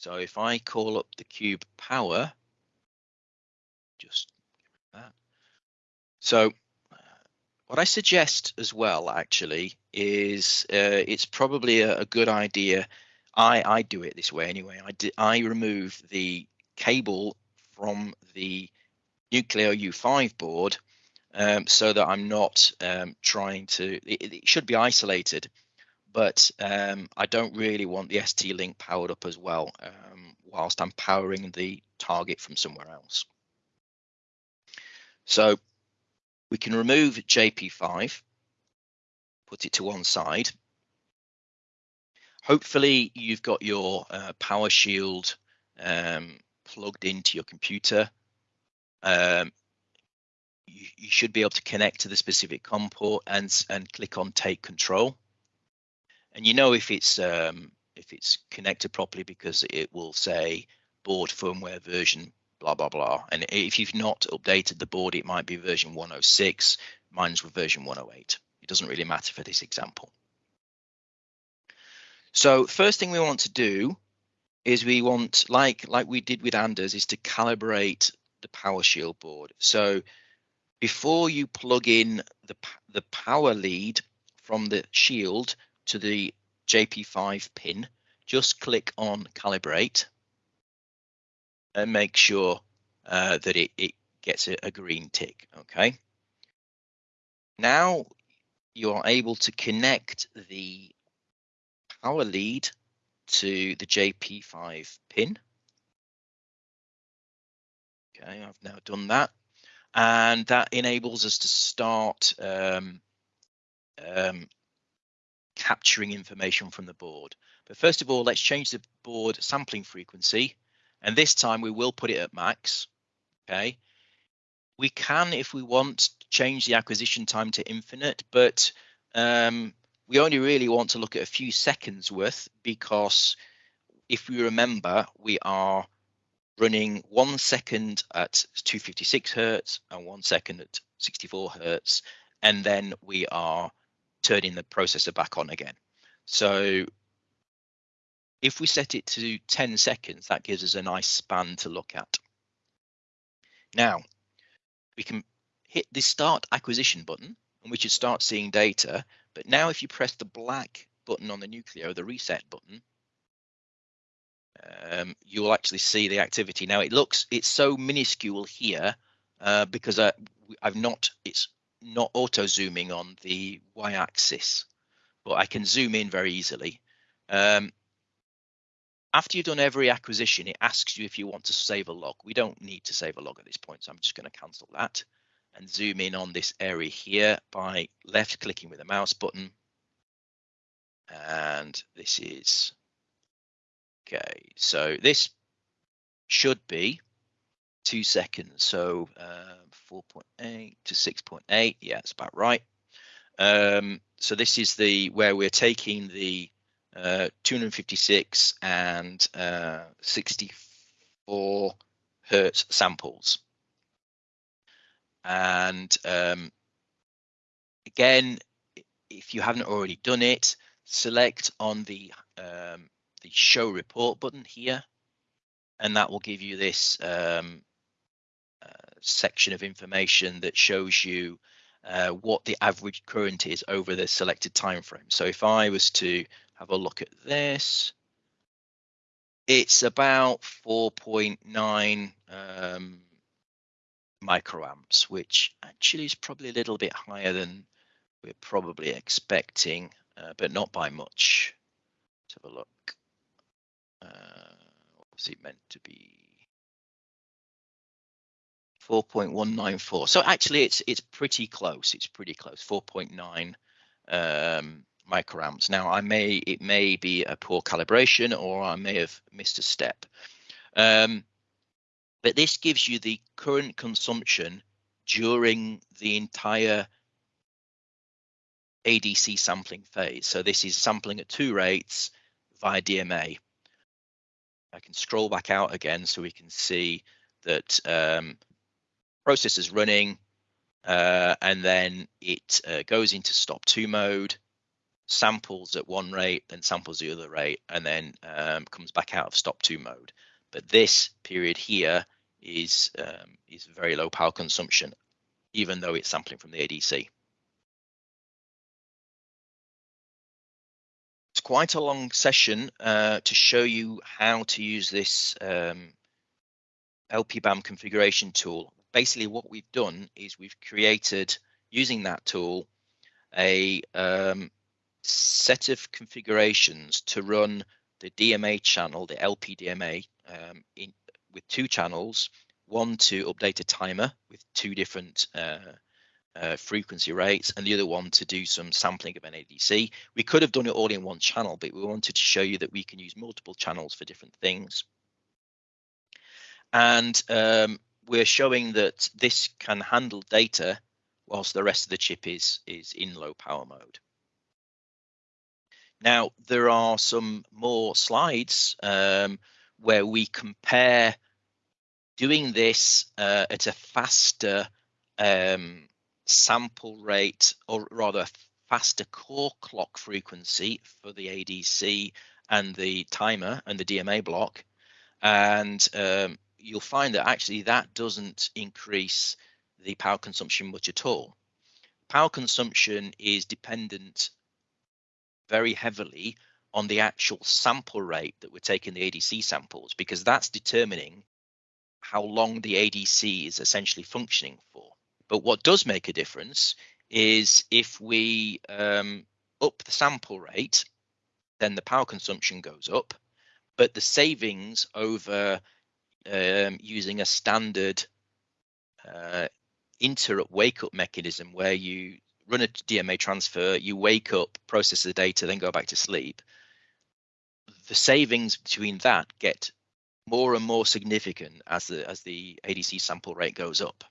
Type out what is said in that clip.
So if I call up the cube power, just that. So what I suggest as well, actually, is uh, it's probably a, a, good idea. I, I do it this way anyway. I, I remove the cable from the Nucleo U5 board um, so that I'm not um, trying to, it, it, should be isolated, but um, I don't really want the ST-Link powered up as well um, whilst I'm powering the target from somewhere else. So we can remove JP5, put it to one side. Hopefully you've got your uh, power shield um, plugged into your computer. Um, you, you, should be able to connect to the specific COM port and, and click on take control. And you know if it's um, if it's connected properly because it will say board firmware version blah blah blah. And if you've not updated the board, it might be version 106. Mine's with version 108. It doesn't really matter for this example. So first thing we want to do is we want, like like we did with Anders, is to calibrate the PowerShield board. So before you plug in the the power lead from the shield to the JP5 pin, just click on calibrate and make sure uh, that it, it gets a, a green tick, okay? Now you are able to connect the power lead to the JP5 pin. Okay, I've now done that. And that enables us to start um, um, capturing information from the board. But first of all, let's change the board sampling frequency and this time we will put it at max. Okay. We can, if we want, change the acquisition time to infinite, but um, we only really want to look at a few seconds worth because if we remember, we are running one second at 256 hertz and one second at 64 hertz, and then we are turning the processor back on again. So if we set it to 10 seconds, that gives us a nice span to look at. Now, we can hit the start acquisition button and we should start seeing data. But now if you press the black button on the Nucleo, the reset button, um, you'll actually see the activity. Now it looks, it's so minuscule here uh, because I, I've not, it's not auto zooming on the Y axis, but I can zoom in very easily. Um, after you've done every acquisition, it asks you if you want to save a log. We don't need to save a log at this point, so I'm just going to cancel that and zoom in on this area here by left clicking with the mouse button. And this is, okay, so this should be two seconds. So uh, 4.8 to 6.8, yeah, it's about right. Um, so this is the where we're taking the uh, 256 and uh, 64 hertz samples. And um, again, if you haven't already done it, select on the um, the show report button here, and that will give you this um, section of information that shows you uh, what the average current is over the selected time frame. So if I was to have a look at this. It's about 4.9 um, microamps, which actually is probably a little bit higher than we're probably expecting, uh, but not by much. Let's have a look. Uh, what was it meant to be? 4.194. So actually, it's it's pretty close. It's pretty close. 4.9 um, microamps. Now I may it may be a poor calibration or I may have missed a step. Um, but this gives you the current consumption during the entire ADC sampling phase. So this is sampling at two rates via DMA. I can scroll back out again so we can see that um, process is running uh, and then it uh, goes into stop two mode samples at one rate then samples the other rate and then um, comes back out of stop two mode. But this period here is um, is very low power consumption, even though it's sampling from the ADC. It's quite a long session uh, to show you how to use this um, LPBAM configuration tool. Basically, what we've done is we've created, using that tool, a um, set of configurations to run the DMA channel, the LPDMA, um, in, with two channels, one to update a timer with two different uh, uh, frequency rates, and the other one to do some sampling of NADC. We could have done it all in one channel, but we wanted to show you that we can use multiple channels for different things. And um, we're showing that this can handle data whilst the rest of the chip is, is in low power mode. Now, there are some more slides um, where we compare doing this uh, at a faster um, sample rate, or rather faster core clock frequency for the ADC and the timer and the DMA block. And um, you'll find that actually that doesn't increase the power consumption much at all. Power consumption is dependent very heavily on the actual sample rate that we're taking the ADC samples because that's determining how long the ADC is essentially functioning for. But what does make a difference is if we um, up the sample rate, then the power consumption goes up, but the savings over um, using a standard uh, interrupt wake up mechanism where you run a DMA transfer, you wake up, process the data, then go back to sleep. The savings between that get more and more significant as the as the ADC sample rate goes up.